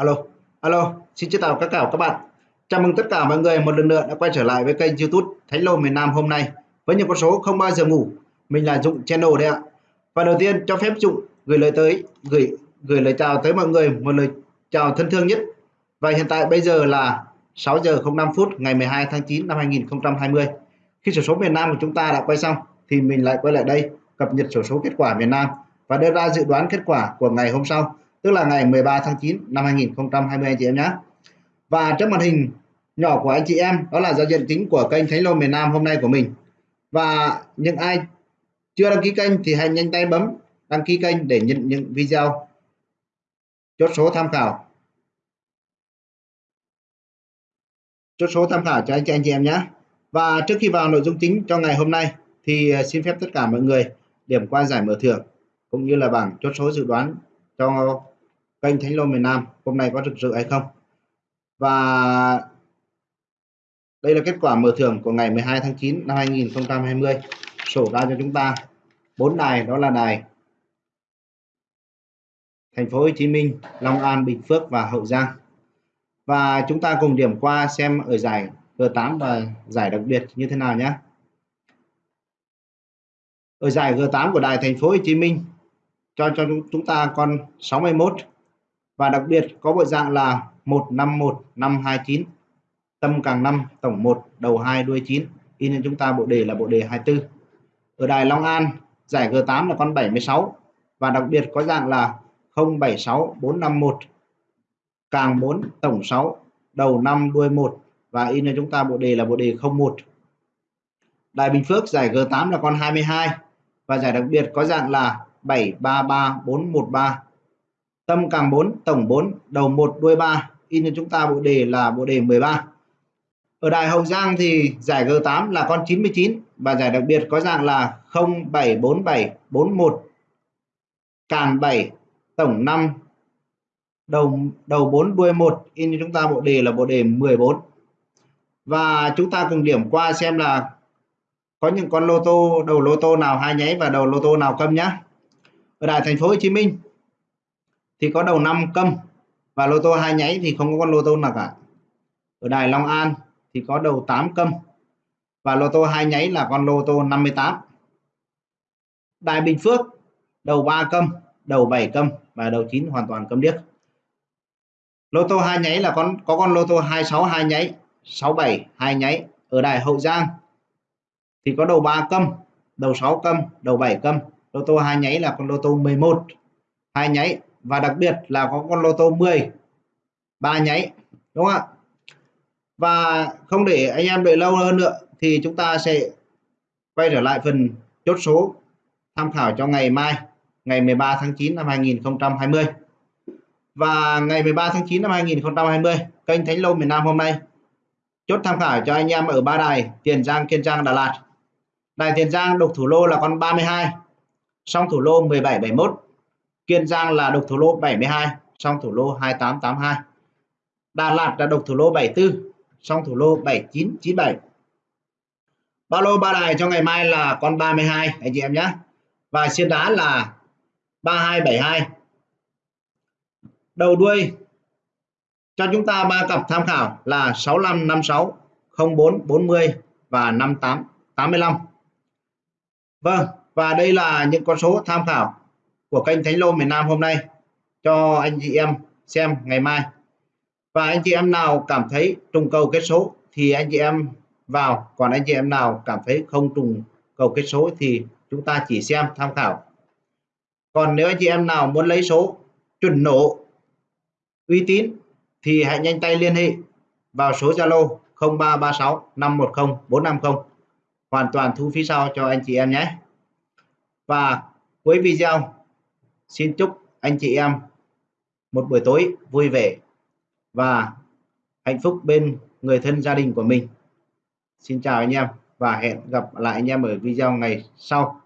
alo alo, xin chào tất cả các bạn. Chào mừng tất cả mọi người một lần nữa đã quay trở lại với kênh youtube thánh lô miền nam hôm nay. Với những con số không bao giờ ngủ, mình là dụng channel đây ạ. Và đầu tiên cho phép dụng gửi lời tới, gửi gửi lời chào tới mọi người, một lời chào thân thương nhất. Và hiện tại bây giờ là 6 giờ 05 phút ngày 12 tháng 9 năm 2020 khi sổ số miền Nam của chúng ta đã quay xong, thì mình lại quay lại đây, cập nhật sổ số kết quả miền Nam và đưa ra dự đoán kết quả của ngày hôm sau tức là ngày 13 tháng 9 năm 2020 anh chị em nhé và trước màn hình nhỏ của anh chị em, đó là giao diện chính của kênh Thánh Lô miền Nam hôm nay của mình. Và những ai chưa đăng ký kênh thì hãy nhanh tay bấm đăng ký kênh để nhận những video chốt số tham khảo. Chốt số tham khảo cho anh chị anh chị em nhé và trước khi vào nội dung chính cho ngày hôm nay thì à, xin phép tất cả mọi người điểm qua giải mở thưởng cũng như là bảng chốt số dự đoán cho kênh Thánh Lô miền Nam hôm nay có rực rỡ hay không? Và đây là kết quả mở thưởng của ngày 12 tháng 9 năm 2020 sổ ra cho chúng ta bốn đài, đó là đài thành phố Hồ Chí Minh, Long An, Bình Phước và Hậu Giang. Và chúng ta cùng điểm qua xem ở giải G8 và giải đặc biệt như thế nào nhé. Ở giải G8 của đài thành phố Hồ Chí Minh, cho cho chúng ta con 61 và đặc biệt có bộ dạng là 151 529 tâm càng 5 tổng 1 đầu 2 đuôi 9 in cho chúng ta bộ đề là bộ đề 24 ở đài Long An, giải G8 là con 76 và đặc biệt có dạng là 076 451 càng 4 tổng 6 đầu 5 đuôi 1 và in cho chúng ta bộ đề là bộ đề 01 Đài Bình Phước giải G8 là con 22 và giải đặc biệt có dạng là 733413 tâm càng 4 tổng 4 đầu 1 đuôi 3 in cho chúng ta bộ đề là bộ đề 13 ở đài Hậu Giang thì giải G8 là con 99 và giải đặc biệt có dạng là 074741 càng 7 tổng 5 đầu đầu 4 đuôi 1 in cho chúng ta bộ đề là bộ đề 14 và chúng ta cùng điểm qua xem là có những con lô tô, đầu lô tô nào hai nháy và đầu lô tô nào câm nhá. Ở đài thành phố Hồ Chí Minh thì có đầu năm câm. Và lô tô hai nháy thì không có con lô tô nào cả ở đài Long An thì có đầu 8 câm. Và lô tô hai nháy là con lô tô 58 đài Bình Phước, đầu 3 câm, đầu 7 câm và đầu 9 hoàn toàn câm điếc. Lô tô hai nháy là con, có con lô tô 26 hai nháy 67 hai nháy ở đài Hậu Giang. Thì có đầu 3 câm, đầu 6 câm, đầu 7 câm. Lô tô hai nháy là con lô tô 11 hai nháy và đặc biệt là có con lô tô 10 ba nháy, đúng không ạ? Và không để anh em đợi lâu hơn nữa thì chúng ta sẽ quay trở lại phần chốt số tham khảo cho ngày mai, ngày 13 tháng 9 năm 2020 và ngày 13 tháng 9 năm 2020 kênh Thánh Lô miền Nam hôm nay, chốt tham khảo cho anh em ở ba đài, Tiền Giang, Kiên Giang, Đà Lạt. Đài Tiền Giang độc thủ lô là con 32 song thủ lô 1771 Kiên Giang là độc thủ lô 72 song thủ lô 2882 Đà Lạt là độc thủ lô 74 song thủ lô 7997 ba lô ba đài cho ngày mai là con 32 anh chị em nhé. Và xiên đá là 3272 đầu đuôi cho chúng ta ba cặp tham khảo là 65 56 04 40 và 58 85 Vâng và đây là những con số tham khảo của kênh Thánh Lô miền Nam hôm nay cho anh chị em xem ngày mai. Và anh chị em nào cảm thấy trùng cầu kết số thì anh chị em vào, còn anh chị em nào cảm thấy không trùng cầu kết số thì chúng ta chỉ xem tham khảo. Còn nếu anh chị em nào muốn lấy số chuẩn nổ uy tín thì hãy nhanh tay liên hệ vào số Zalo 0336 510 450 hoàn toàn thu phí sau cho anh chị em nhé. Và cuối video xin chúc anh chị em một buổi tối vui vẻ và hạnh phúc bên người thân gia đình của mình. Xin chào anh em và hẹn gặp lại anh em ở video ngày sau.